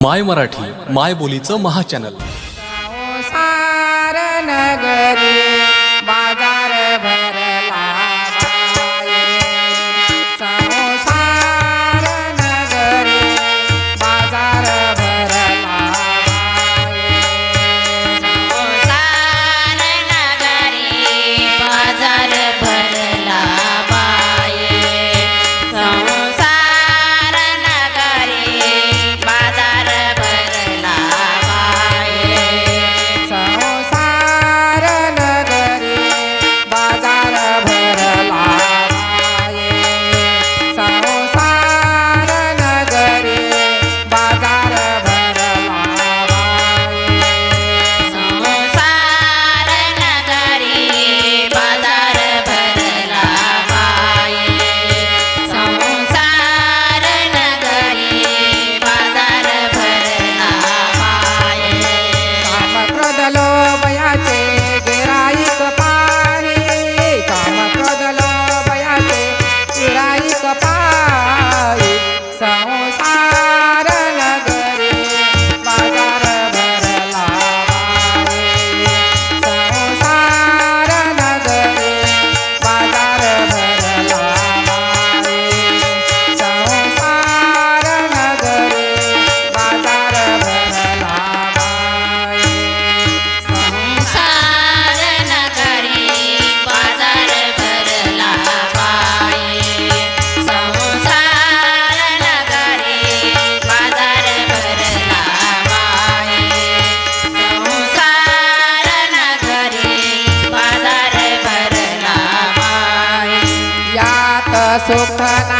माय मराठी माय बोलीचं महाचॅनल สุขนา